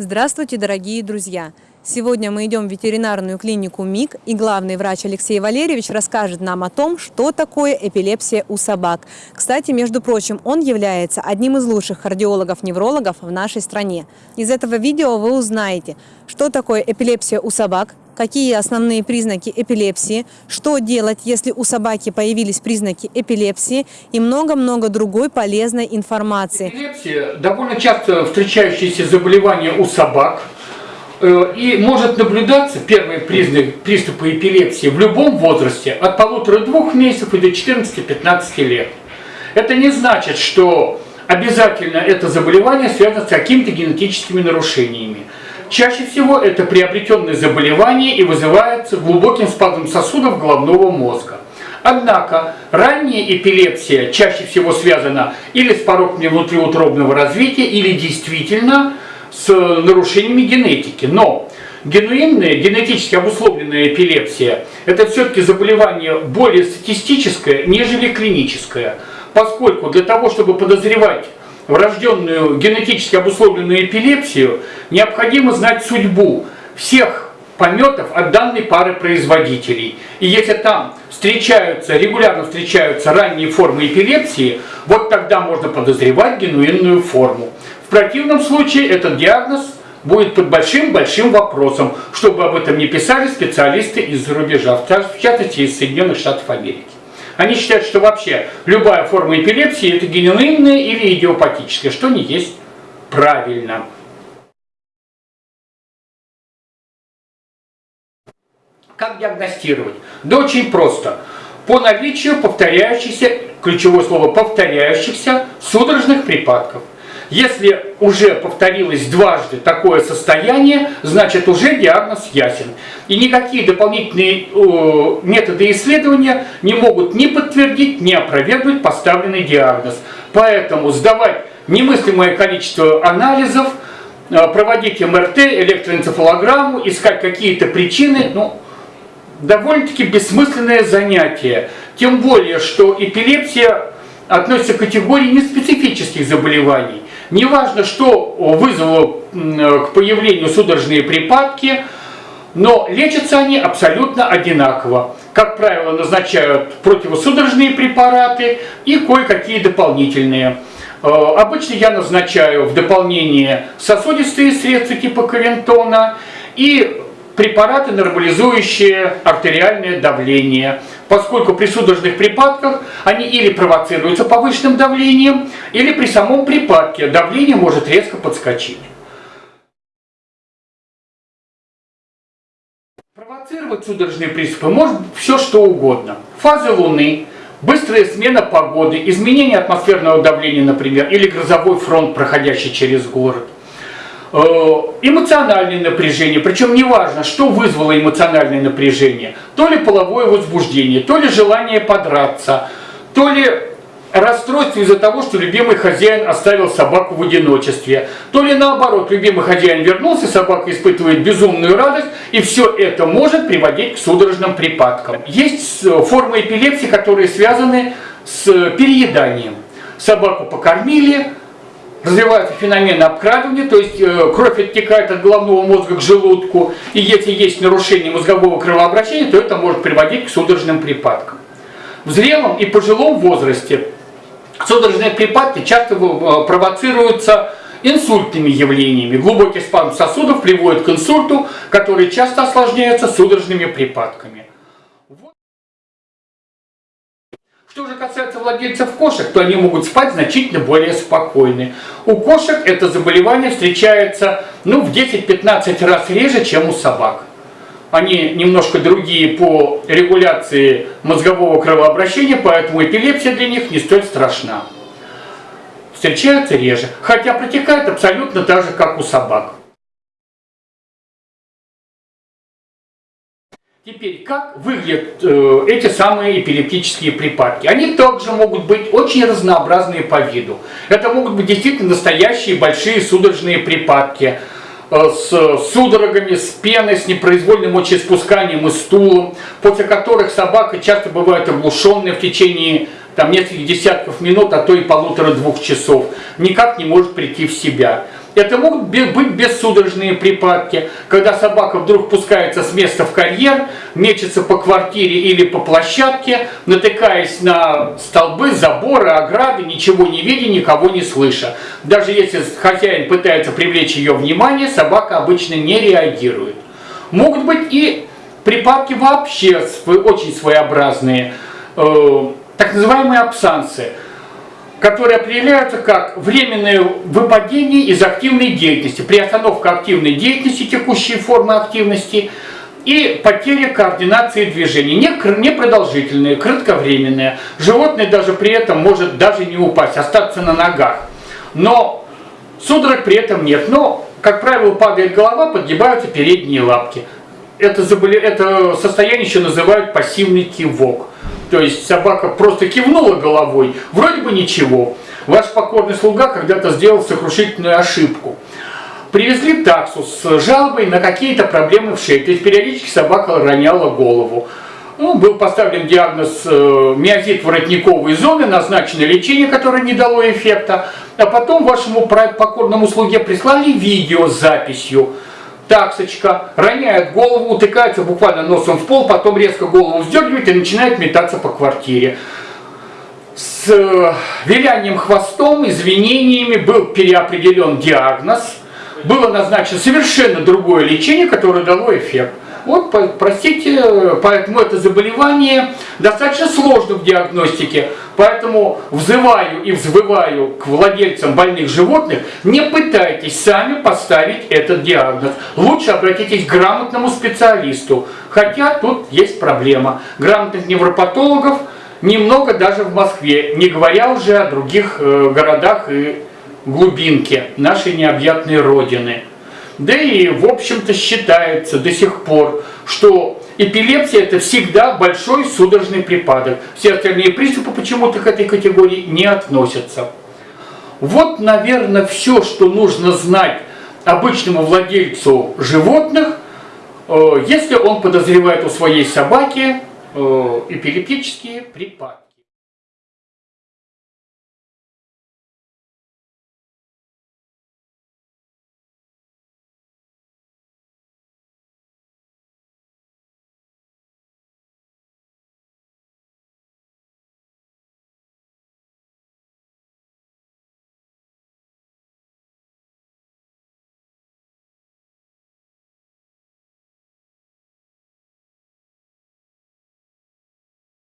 Здравствуйте, дорогие друзья! Сегодня мы идем в ветеринарную клинику МИК, и главный врач Алексей Валерьевич расскажет нам о том, что такое эпилепсия у собак. Кстати, между прочим, он является одним из лучших кардиологов-неврологов в нашей стране. Из этого видео вы узнаете, что такое эпилепсия у собак, какие основные признаки эпилепсии, что делать, если у собаки появились признаки эпилепсии и много-много другой полезной информации. Эпилепсия – довольно часто встречающееся заболевание у собак э, и может наблюдаться первые признаки приступа эпилепсии в любом возрасте от полутора-двух месяцев и до 14-15 лет. Это не значит, что обязательно это заболевание связано с какими-то генетическими нарушениями. Чаще всего это приобретенное заболевание и вызывается глубоким спазмом сосудов головного мозга. Однако ранняя эпилепсия чаще всего связана или с пороками внутриутробного развития, или действительно с нарушениями генетики. Но генуинная, генетически обусловленная эпилепсия – это все-таки заболевание более статистическое, нежели клиническое. Поскольку для того, чтобы подозревать врожденную генетически обусловленную эпилепсию, необходимо знать судьбу всех пометов от данной пары производителей. И если там встречаются, регулярно встречаются ранние формы эпилепсии, вот тогда можно подозревать генуинную форму. В противном случае этот диагноз будет под большим-большим вопросом, чтобы об этом не писали специалисты из-за рубежа, в частности из Соединенных Штатов Америки. Они считают, что вообще любая форма эпилепсии это генуинная или идиопатическая, что не есть правильно. Как диагностировать? Да очень просто. По наличию повторяющихся, ключевое слово повторяющихся судорожных припадков. Если уже повторилось дважды такое состояние, значит уже диагноз ясен. И никакие дополнительные э, методы исследования не могут ни подтвердить, ни опровергнуть поставленный диагноз. Поэтому сдавать немыслимое количество анализов, э, проводить МРТ, электроэнцефалограмму, искать какие-то причины, ну, довольно-таки бессмысленное занятие. Тем более, что эпилепсия относится к категории неспецифических заболеваний. Неважно, что вызвало к появлению судорожные припадки, но лечатся они абсолютно одинаково. Как правило, назначают противосудорожные препараты и кое-какие дополнительные. Э, обычно я назначаю в дополнение сосудистые средства типа кавентона и препараты, нормализующие артериальное давление, поскольку при судорожных припадках они или провоцируются повышенным давлением, или при самом припадке давление может резко подскочить. Провоцировать судорожные приступы может все что угодно. Фазы Луны, быстрая смена погоды, изменение атмосферного давления, например, или грозовой фронт, проходящий через город – эмоциональное напряжение, причем неважно, что вызвало эмоциональное напряжение, то ли половое возбуждение, то ли желание подраться, то ли расстройство из-за того, что любимый хозяин оставил собаку в одиночестве, то ли наоборот, любимый хозяин вернулся, собака испытывает безумную радость, и все это может приводить к судорожным припадкам. Есть э, формы эпилепсии, которые связаны с перееданием. Собаку покормили, развиваются феномены обкрадывания, то есть э, кровь оттекает от головного мозга к желудку, и если есть нарушение мозгового кровообращения, то это может приводить к судорожным припадкам. В зрелом и пожилом возрасте судорожные припадки часто э, провоцируются инсультными явлениями. Глубокий спазм сосудов приводит к инсульту, который часто осложняется судорожными припадками. Касается владельцев кошек, то они могут спать значительно более спокойны. У кошек это заболевание встречается ну, в 10-15 раз реже, чем у собак. Они немножко другие по регуляции мозгового кровообращения, поэтому эпилепсия для них не столь страшна. Встречается реже, хотя протекает абсолютно так же, как у собак. Теперь, как выглядят э, эти самые эпилептические припадки? Они также могут быть очень разнообразные по виду. Это могут быть действительно настоящие большие судорожные припадки э, с судорогами, с пеной, с непроизвольным мочеиспусканием и стулом, после которых собака часто бывает оглушенная в течение там, нескольких десятков минут, а то и полутора-двух часов, никак не может прийти в себя. Это могут быть бессудорожные припадки, когда собака вдруг пускается с места в карьер, мечется по квартире или по площадке, натыкаясь на столбы, заборы, ограды, ничего не видя, никого не слыша. Даже если хозяин пытается привлечь ее внимание, собака обычно не реагирует. Могут быть и припадки вообще очень своеобразные, э, так называемые абсансы – которые определяются как временное выпадение из активной деятельности, приостановка активной деятельности, текущие формы активности и потеря координации движений, не, кр- не продолжительные, кратковременные. Животное даже при этом может даже не упасть, остаться на ногах. Но судорог при этом нет. Но, как правило, падает голова, подгибаются передние лапки. Это, заболе... это состояние еще называют пассивный кивок. То есть собака просто кивнула головой, вроде бы ничего. Ваш покорный слуга когда-то сделал сокрушительную ошибку. Привезли таксу с жалобой на какие-то проблемы в шее. То есть периодически собака роняла голову. Ну, был поставлен диагноз э, миозит воротниковой зоны, назначено лечение, которое не дало эффекта. А потом вашему покорному слуге прислали видео с записью. Таксочка роняет голову, утыкается буквально носом в пол, потом резко голову вздергивает и начинает метаться по квартире. С э, вилянием хвостом, извинениями был переопределен диагноз, было назначено совершенно другое лечение, которое дало эффект. Вот, простите, поэтому это заболевание достаточно сложно в диагностике, поэтому взываю и взвываю к владельцам больных животных, не пытайтесь сами поставить этот диагноз. Лучше обратитесь к грамотному специалисту, хотя тут есть проблема. Грамотных невропатологов немного даже в Москве, не говоря уже о других э, городах и глубинке нашей необъятной Родины. Да и, в общем-то, считается до сих пор, что эпилепсия это всегда большой судорожный припадок. Все остальные приступы почему-то к этой категории не относятся. Вот, наверное, все, что нужно знать обычному владельцу животных, э, если он подозревает у своей собаки э, эпилептические припадки.